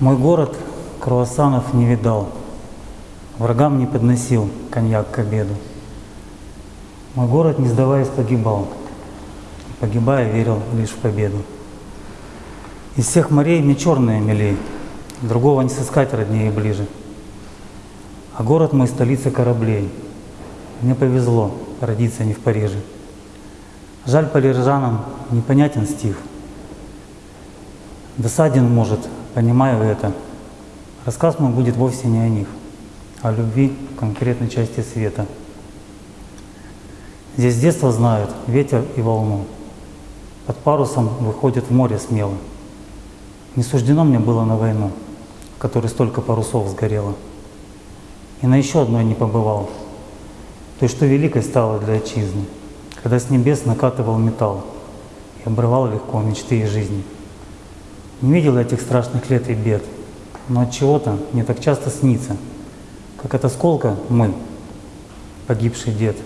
Мой город круассанов не видал, Врагам не подносил коньяк к обеду. Мой город, не сдаваясь, погибал, Погибая, верил лишь в победу. Из всех морей мне черное милей, Другого не сыскать роднее и ближе. А город мой — столица кораблей. Мне повезло родиться не в Париже. Жаль парижанам непонятен стих. Досаден, может, понимаю это. Рассказ мой будет вовсе не о них, а о любви в конкретной части света. Здесь с детства знают ветер и волну. Под парусом выходят в море смело. Не суждено мне было на войну, в которой столько парусов сгорело. И на еще одной не побывал, той, что великой стало для отчизны, когда с небес накатывал металл и обрывал легко мечты и жизни. Не видел этих страшных лет и бед, но от чего-то мне так часто снится, как от осколка мы, погибший дед,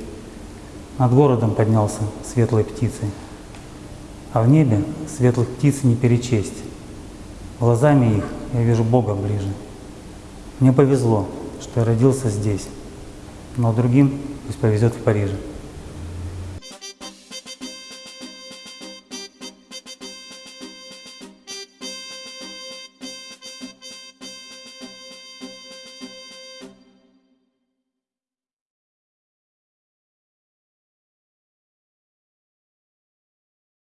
над городом поднялся светлой птицей. А в небе светлых птиц не перечесть. Глазами их я вижу Бога ближе. Мне повезло, что я родился здесь, но другим пусть повезет в Париже.